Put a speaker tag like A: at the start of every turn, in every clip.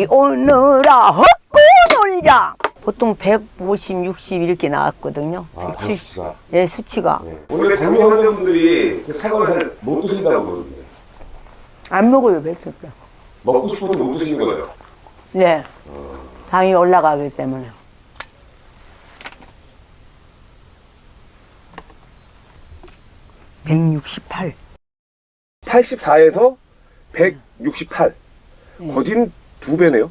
A: 우리 오너라 헛고 놀자. 보통 150, 60 이렇게 나왔거든요.
B: 아,
A: 170.
B: 수치가.
A: 예, 수치가.
B: 원래 당뇨 환자분들이 잘못 드신다고 그러는데
A: 안 먹어요 백숙
B: 먹고 싶어도 못 드시는 거예요.
A: 네. 당이 올라가기 때문에. 168
B: 84에서 168. 거진 두 배네요.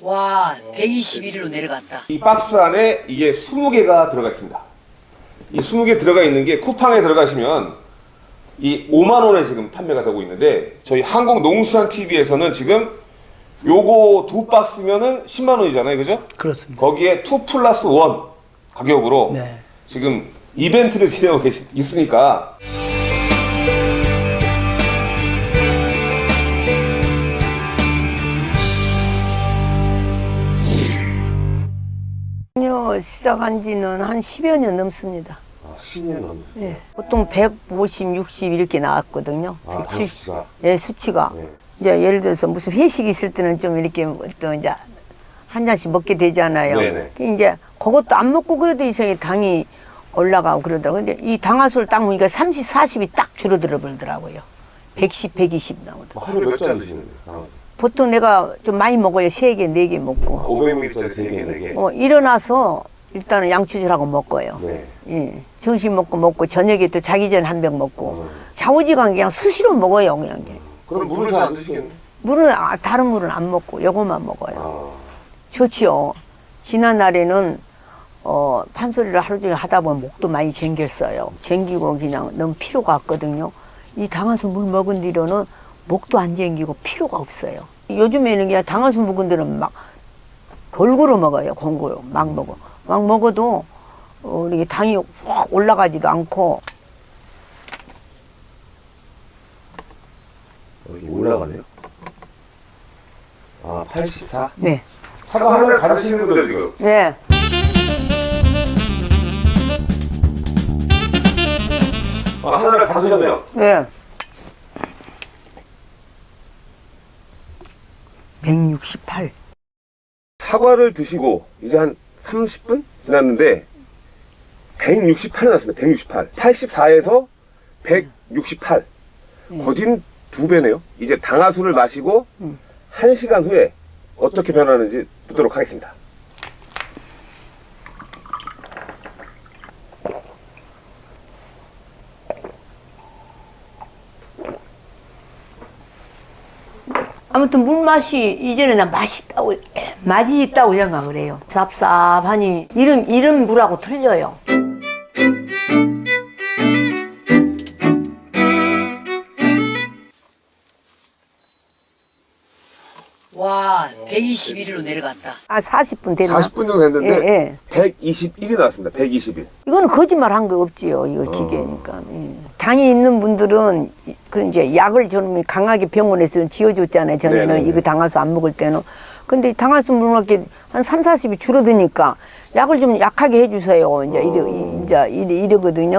C: 와 121위로 내려갔다
B: 이 박스 안에 이게 20개가 들어가 있습니다. 이 20개 들어가 있는 게 쿠팡에 들어가시면 이 5만 원에 지금 판매가 되고 있는데 저희 한국 농수산 TV에서는 지금 요거 두 박스면은 10만 원이잖아요. 그죠?
D: 그렇습니다.
B: 거기에 2 플러스 1 가격으로
D: 네.
B: 지금 이벤트를 진행하고 계시, 있으니까
A: 시작한 지는 한 10여 년 넘습니다
B: 아, 10년 넘
A: 예, 보통 150, 60 이렇게 나왔거든요.
B: 아,
A: 170.
B: 수치가.
A: 예, 수치가.
B: 네.
A: 이제 예를 들어서 무슨 회식 있을 때는 좀 이렇게 또 이제 한 잔씩 먹게 되잖아요.
B: 네네.
A: 그 이제 그것도 안 먹고 그래도 이상하게 당이 올라가고 그러더라고요. 근데 이 당화수를 딱 먹으니까 30, 40이 딱 줄어들어 버리더라고요. 110, 120 나오더라고요.
B: 하루에 몇잔 드시는데? 아,
A: 보통 내가 좀 많이 먹어요. 3개, 4개 먹고.
B: 500ml짜리 3개, 4개.
A: 어, 일어나서 일단은 양치질하고 먹어요.
B: 네.
A: 예. 점심 먹고 먹고 저녁에 또 자기 전에 한 병 먹고
B: 음.
A: 좌우지간 그냥 수시로 먹어요 그냥
B: 그럼 물을 잘 안 드시겠네?
A: 물은 아, 다른 물은 안 먹고 요것만 먹어요
B: 아,
A: 좋지요 지난 날에는 어, 판소리를 하루 종일 하다 보면 목도 많이 쟁겼어요 쟁기고 그냥 너무 피로가 왔거든요 이 당화수 물 먹은 뒤로는 목도 안 쟁기고 피로가 없어요 요즘에는 그냥 당화수 먹은 데는 막 골고루 먹어요 골고루 막 먹어 막 먹어도 어, 이게 당이 확 올라가지도 않고
B: 여기 올라가네요. 아, 84?
A: 네.
B: 다 드시는 거죠, 지금?
A: 네.
B: 아, 하나를 다 드셨네요.
A: 네. 168.
B: 사과를 드시고 이제 한 30분 지났는데 168이 났습니다. 168. 84에서 168. 거진 두 배네요. 이제 당화수를 마시고
A: 음.
B: 한 시간 후에 어떻게 변하는지 보도록 하겠습니다.
A: 아무튼 물 맛이 이전에 나 맛있다고 맛이 있다고 생각을 해요. 쌉쌉하니 이름 이름 물하고 틀려요.
C: 와 121일로 내려갔다
A: 아 40분 됐나?
B: 40분 정도 됐는데
A: 예, 예.
B: 121이 나왔습니다 121
A: 이건 거짓말 한 거 없지요 이거 어. 기계니까 어. 당이 있는 분들은 그 이제 약을 저는 강하게 병원에서 지어줬잖아요 전에는
B: 네네네.
A: 이거 당화수 안 먹을 때는 근데 당화수 물먹기 한 3, 40이 줄어드니까 약을 좀 약하게 해주세요 이제 이러, 어. 이제 이러거든요.